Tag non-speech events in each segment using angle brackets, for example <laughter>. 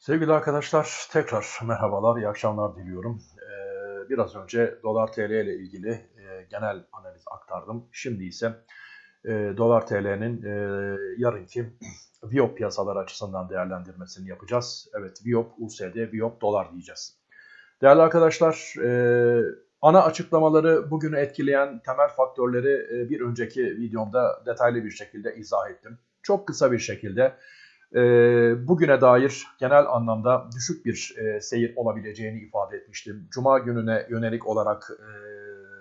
Sevgili arkadaşlar tekrar merhabalar, iyi akşamlar diliyorum. Ee, biraz önce dolar TL ile ilgili e, genel analiz aktardım. Şimdi ise e, dolar TL'nin e, yarınki Viyop piyasalar açısından değerlendirmesini yapacağız. Evet Viyop USD, Viyop dolar diyeceğiz. Değerli arkadaşlar e, ana açıklamaları bugünü etkileyen temel faktörleri bir önceki videomda detaylı bir şekilde izah ettim. Çok kısa bir şekilde e, bugüne dair genel anlamda düşük bir e, seyir olabileceğini ifade etmiştim. Cuma gününe yönelik olarak e,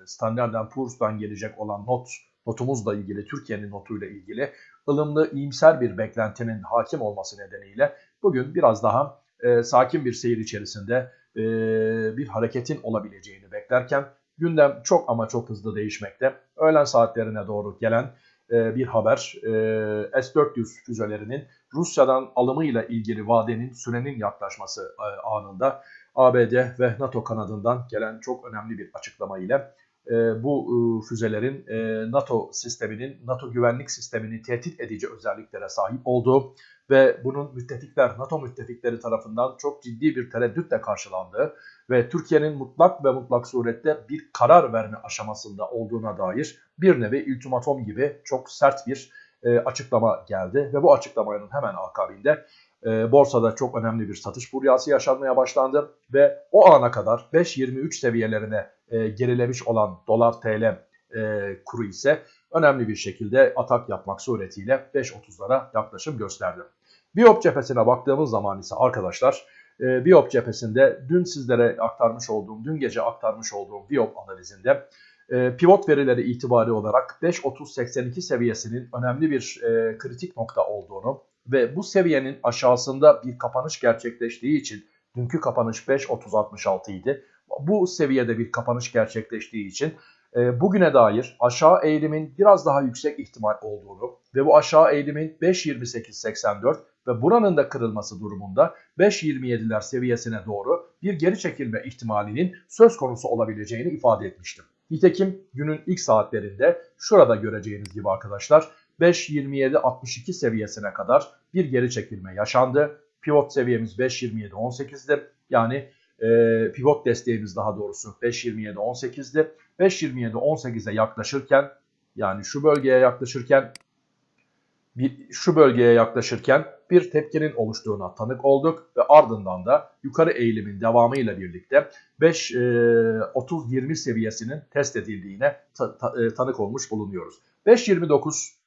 Standard Poor's'tan gelecek olan not notumuzla ilgili, Türkiye'nin notuyla ilgili ılımlı, iyimser bir beklentinin hakim olması nedeniyle bugün biraz daha e, sakin bir seyir içerisinde e, bir hareketin olabileceğini beklerken gündem çok ama çok hızlı değişmekte. Öğlen saatlerine doğru gelen e, bir haber. E, S-400 füzelerinin Rusya'dan alımıyla ilgili vadenin sürenin yaklaşması e, anında ABD ve NATO kanadından gelen çok önemli bir açıklama ile bu füzelerin NATO sisteminin, NATO güvenlik sistemini tehdit edici özelliklere sahip olduğu ve bunun müttefikler, NATO müttefikleri tarafından çok ciddi bir tereddütle karşılandığı ve Türkiye'nin mutlak ve mutlak surette bir karar verme aşamasında olduğuna dair bir nevi ultimatom gibi çok sert bir e, açıklama geldi ve bu açıklamanın hemen akabinde e, borsada çok önemli bir satış furyası yaşanmaya başlandı ve o ana kadar 5.23 seviyelerine e, gerilemiş olan dolar TL e, kuru ise önemli bir şekilde atak yapmak suretiyle 5.30'lara yaklaşım gösterdi. Biop cephesine baktığımız zaman ise arkadaşlar e, cephesinde dün sizlere aktarmış olduğum, dün gece aktarmış olduğum Biop analizinde e, pivot verileri itibari olarak 5.30-82 seviyesinin önemli bir e, kritik nokta olduğunu ve bu seviyenin aşağısında bir kapanış gerçekleştiği için dünkü kapanış 5.30-66 idi. Bu seviyede bir kapanış gerçekleştiği için e, bugüne dair aşağı eğilimin biraz daha yüksek ihtimal olduğunu ve bu aşağı eğilimin 5.28-84 ve buranın da kırılması durumunda 5.27'ler seviyesine doğru bir geri çekilme ihtimalinin söz konusu olabileceğini ifade etmiştim. Nitekim günün ilk saatlerinde şurada göreceğiniz gibi arkadaşlar 5.27.62 seviyesine kadar bir geri çekilme yaşandı. Pivot seviyemiz 5.27.18'di. Yani e, pivot desteğimiz daha doğrusu 5.27.18'di. 5.27.18'e yaklaşırken yani şu bölgeye yaklaşırken bir, şu bölgeye yaklaşırken bir tepkinin oluştuğuna tanık olduk ve ardından da yukarı eğilimin devamıyla birlikte 5-30-20 e, seviyesinin test edildiğine ta, ta, e, tanık olmuş bulunuyoruz. 5.29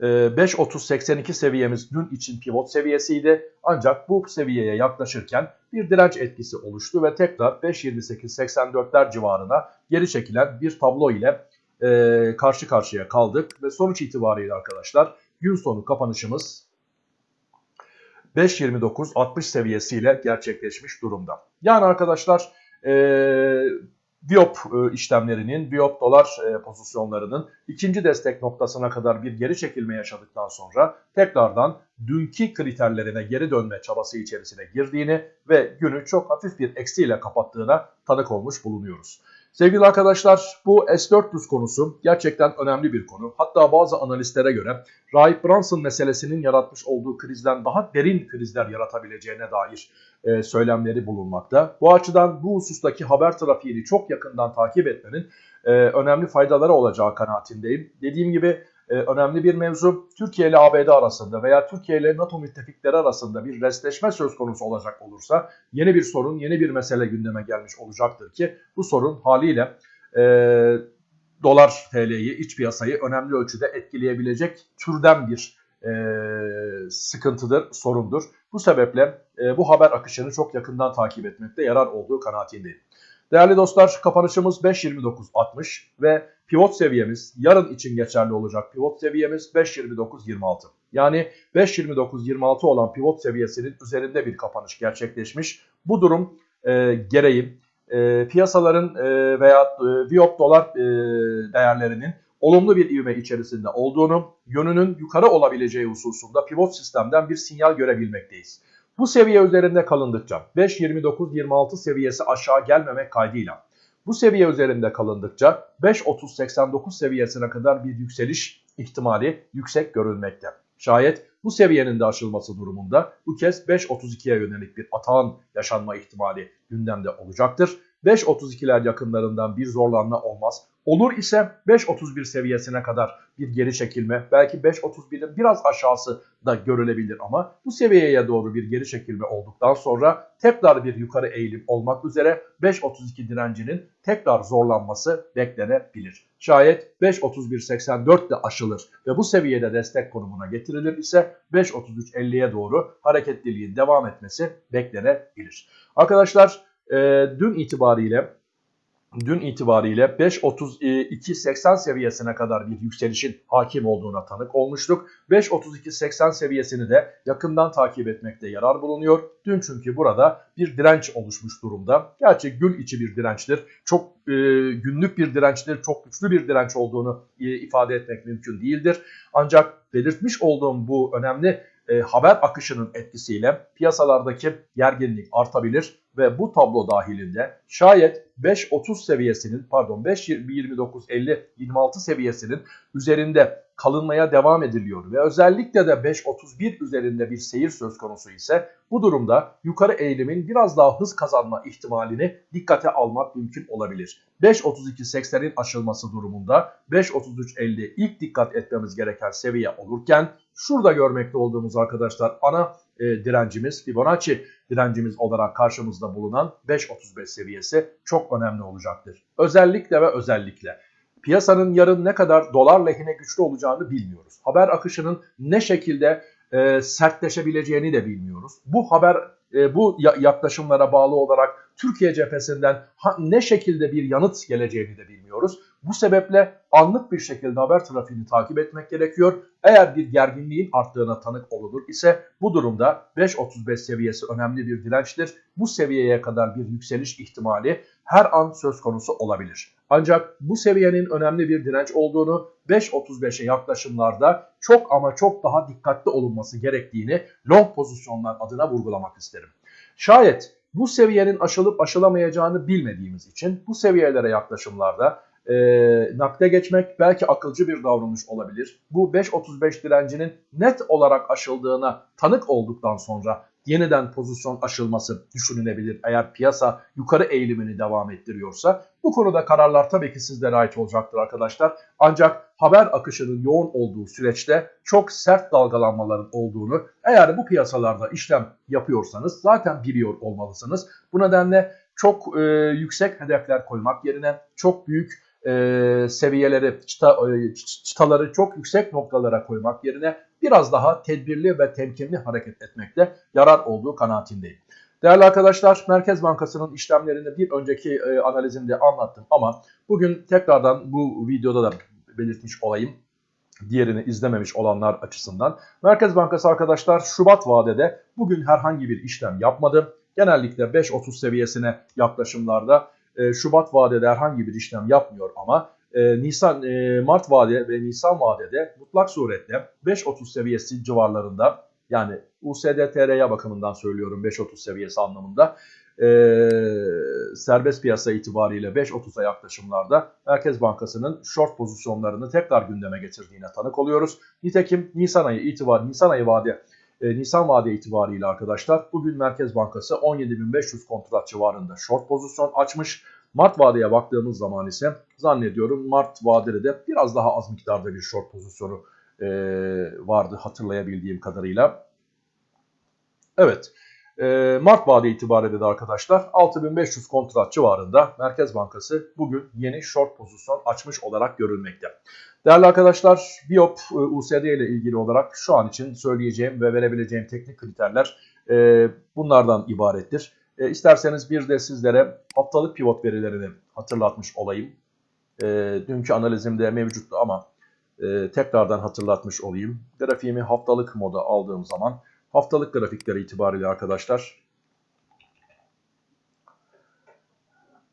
5.30-82 seviyemiz dün için pivot seviyesiydi. Ancak bu seviyeye yaklaşırken bir direnç etkisi oluştu ve tekrar 5.28-84'ler civarına geri çekilen bir tablo ile e, karşı karşıya kaldık. Ve sonuç itibariyle arkadaşlar gün sonu kapanışımız 5.29-60 seviyesiyle gerçekleşmiş durumda. Yani arkadaşlar e, Biop e, işlemlerinin, Biop dolar e, pozisyonlarının ikinci destek noktasına kadar bir geri çekilme yaşadıktan sonra tekrardan dünkü kriterlerine geri dönme çabası içerisine girdiğini ve günü çok hafif bir eksiyle kapattığına tanık olmuş bulunuyoruz. Sevgili arkadaşlar bu S-400 konusu gerçekten önemli bir konu. Hatta bazı analistlere göre Rahip Brunson meselesinin yaratmış olduğu krizden daha derin krizler yaratabileceğine dair e, söylemleri bulunmakta. Bu açıdan bu husustaki haber trafiğini çok yakından takip etmenin e, önemli faydaları olacağı kanaatindeyim. Dediğim gibi e, önemli bir mevzu. Türkiye ile ABD arasında veya Türkiye ile NATO müttefikleri arasında bir restleşme söz konusu olacak olursa yeni bir sorun, yeni bir mesele gündeme gelmiş olacaktır ki bu sorun haliyle e, dolar TL'yi, iç piyasayı önemli ölçüde etkileyebilecek türden bir e, sıkıntıdır, sorundur. Bu sebeple e, bu haber akışını çok yakından takip etmekte yarar olduğu kanaatindeyim. Değerli dostlar kapanışımız 5.29.60 ve pivot seviyemiz yarın için geçerli olacak pivot seviyemiz 5.29.26. Yani 5.29.26 olan pivot seviyesinin üzerinde bir kapanış gerçekleşmiş. Bu durum e, gereği e, piyasaların e, veya e, Viyop dolar e, değerlerinin olumlu bir ivme içerisinde olduğunu, yönünün yukarı olabileceği hususunda pivot sistemden bir sinyal görebilmekteyiz. Bu seviye üzerinde kalındıkça 5.29-26 seviyesi aşağı gelmemek kaydıyla bu seviye üzerinde kalındıkça 5.30-89 seviyesine kadar bir yükseliş ihtimali yüksek görülmekte. Şayet bu seviyenin de aşılması durumunda bu kez 5.32'ye yönelik bir atağın yaşanma ihtimali gündemde olacaktır. 5.32'ler yakınlarından bir zorlanma olmaz. Olur ise 5.31 seviyesine kadar bir geri çekilme, belki 5.31'in biraz aşağısı da görülebilir ama bu seviyeye doğru bir geri çekilme olduktan sonra tekrar bir yukarı eğilim olmak üzere 5.32 direncinin tekrar zorlanması beklenebilir. Şayet 5.31.84 de aşılır ve bu seviyede destek konumuna getirilir ise 5.33.50'ye doğru hareketliliğin devam etmesi beklenebilir. Arkadaşlar e, dün itibariyle dün itibariyle 5.32.80 seviyesine kadar bir yükselişin hakim olduğuna tanık olmuştuk. 5.32.80 seviyesini de yakından takip etmekte yarar bulunuyor. Dün çünkü burada bir direnç oluşmuş durumda. Gerçi gün içi bir dirençtir. Çok e, günlük bir dirençtir. Çok güçlü bir direnç olduğunu e, ifade etmek mümkün değildir. Ancak belirtmiş olduğum bu önemli e, haber akışının etkisiyle piyasalardaki gerginlik artabilir ve bu tablo dahilinde şayet 5.30 seviyesinin pardon 5.29.50-26 seviyesinin üzerinde kalınmaya devam ediliyor ve özellikle de 5.31 üzerinde bir seyir söz konusu ise bu durumda yukarı eğilimin biraz daha hız kazanma ihtimalini dikkate almak mümkün olabilir. 5.32.80'in aşılması durumunda 5.33.50 ilk dikkat etmemiz gereken seviye olurken şurada görmekte olduğumuz arkadaşlar ana e, direncimiz Fibonacci direncimiz olarak karşımızda bulunan 5.35 seviyesi çok önemli olacaktır. Özellikle ve özellikle piyasanın yarın ne kadar dolar lehine güçlü olacağını bilmiyoruz. Haber akışının ne şekilde e, sertleşebileceğini de bilmiyoruz. Bu haber e, bu yaklaşımlara bağlı olarak Türkiye cephesinden ha, ne şekilde bir yanıt geleceğini de bilmiyoruz. Bu sebeple anlık bir şekilde haber trafiğini takip etmek gerekiyor. Eğer bir gerginliğin arttığına tanık olunur ise bu durumda 5.35 seviyesi önemli bir dirençtir. Bu seviyeye kadar bir yükseliş ihtimali her an söz konusu olabilir. Ancak bu seviyenin önemli bir direnç olduğunu 5.35'e yaklaşımlarda çok ama çok daha dikkatli olunması gerektiğini long pozisyonlar adına vurgulamak isterim. Şayet bu seviyenin aşılıp aşılamayacağını bilmediğimiz için bu seviyelere yaklaşımlarda e, nakde geçmek belki akılcı bir davranış olabilir. Bu 5.35 direncinin net olarak aşıldığına tanık olduktan sonra yeniden pozisyon aşılması düşünülebilir eğer piyasa yukarı eğilimini devam ettiriyorsa. Bu konuda kararlar tabii ki sizlere ait olacaktır arkadaşlar. Ancak haber akışının yoğun olduğu süreçte çok sert dalgalanmaların olduğunu eğer bu piyasalarda işlem yapıyorsanız zaten biliyor olmalısınız. Bu nedenle çok e, yüksek hedefler koymak yerine çok büyük e, seviyeleri, çıta, e, çıtaları çok yüksek noktalara koymak yerine biraz daha tedbirli ve temkinli hareket etmekte yarar olduğu kanaatindeyim. Değerli arkadaşlar Merkez Bankası'nın işlemlerini bir önceki e, analizimde anlattım ama bugün tekrardan bu videoda da belirtmiş olayım diğerini izlememiş olanlar açısından. Merkez Bankası arkadaşlar Şubat vadede bugün herhangi bir işlem yapmadı. Genellikle 5.30 seviyesine yaklaşımlarda e, Şubat vadede herhangi bir işlem yapmıyor ama e, Nisan e, Mart vade ve Nisan vadede mutlak suretle 5.30 seviyesi civarlarında yani USD bakımından söylüyorum 5.30 seviyesi anlamında e, serbest piyasa itibariyle 5.30'a yaklaşımlarda Merkez Bankası'nın short pozisyonlarını tekrar gündeme getirdiğine tanık oluyoruz. Nitekim Nisan ayı itibar Nisan ayı vade e, Nisan vade itibariyle arkadaşlar bugün Merkez Bankası 17.500 kontrat civarında short pozisyon açmış. Mart vadeye baktığımız zaman ise zannediyorum Mart vadede de biraz daha az miktarda bir short pozisyonu e, vardı hatırlayabildiğim kadarıyla. Evet. E, Mart vade itibariyle de arkadaşlar 6500 kontrat civarında Merkez Bankası bugün yeni short pozisyon açmış olarak görülmekte. Değerli arkadaşlar Biop e, USD ile ilgili olarak şu an için söyleyeceğim ve verebileceğim teknik kriterler e, bunlardan ibarettir. E, isterseniz bir de sizlere haftalık pivot verilerini hatırlatmış olayım. E, dünkü analizimde mevcuttu ama e, tekrardan hatırlatmış olayım. Grafiğimi haftalık moda aldığım zaman haftalık grafikleri itibariyle arkadaşlar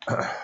<clears throat>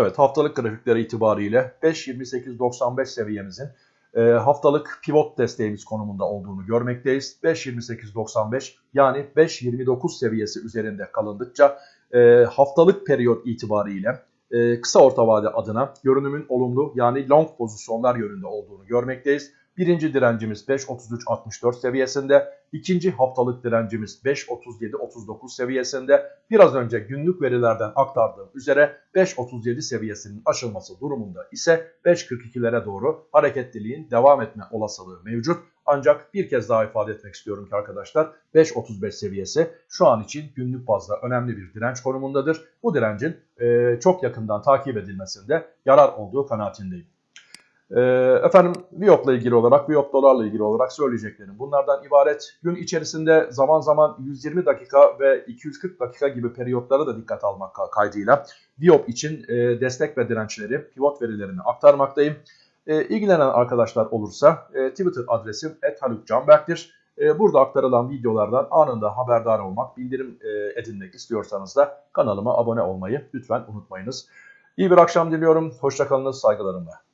Evet haftalık grafikleri itibariyle 5.28.95 seviyemizin e, haftalık pivot desteğimiz konumunda olduğunu görmekteyiz. 5.28.95 yani 5.29 seviyesi üzerinde kalındıkça e, haftalık periyot itibariyle e, kısa orta vade adına görünümün olumlu yani long pozisyonlar yönünde olduğunu görmekteyiz. Birinci direncimiz 5.33.64 seviyesinde, ikinci haftalık direncimiz 5.37.39 seviyesinde. Biraz önce günlük verilerden aktardığım üzere 5.37 seviyesinin aşılması durumunda ise 5.42'lere doğru hareketliliğin devam etme olasılığı mevcut. Ancak bir kez daha ifade etmek istiyorum ki arkadaşlar 5.35 seviyesi şu an için günlük bazda önemli bir direnç konumundadır. Bu direncin e, çok yakından takip edilmesinde yarar olduğu kanaatindeyim. E, efendim Viyop'la ilgili olarak, Viyop dolarla ilgili olarak söyleyeceklerim bunlardan ibaret. Gün içerisinde zaman zaman 120 dakika ve 240 dakika gibi periyotlara da dikkat almak kaydıyla Viyop için e, destek ve dirençleri, pivot verilerini aktarmaktayım. E, ilgilenen arkadaşlar olursa e, Twitter adresim @halukcanberk'tir. E, burada aktarılan videolardan anında haberdar olmak, bildirim e, edinmek istiyorsanız da kanalıma abone olmayı lütfen unutmayınız. İyi bir akşam diliyorum. Hoşçakalınız, saygılarımla.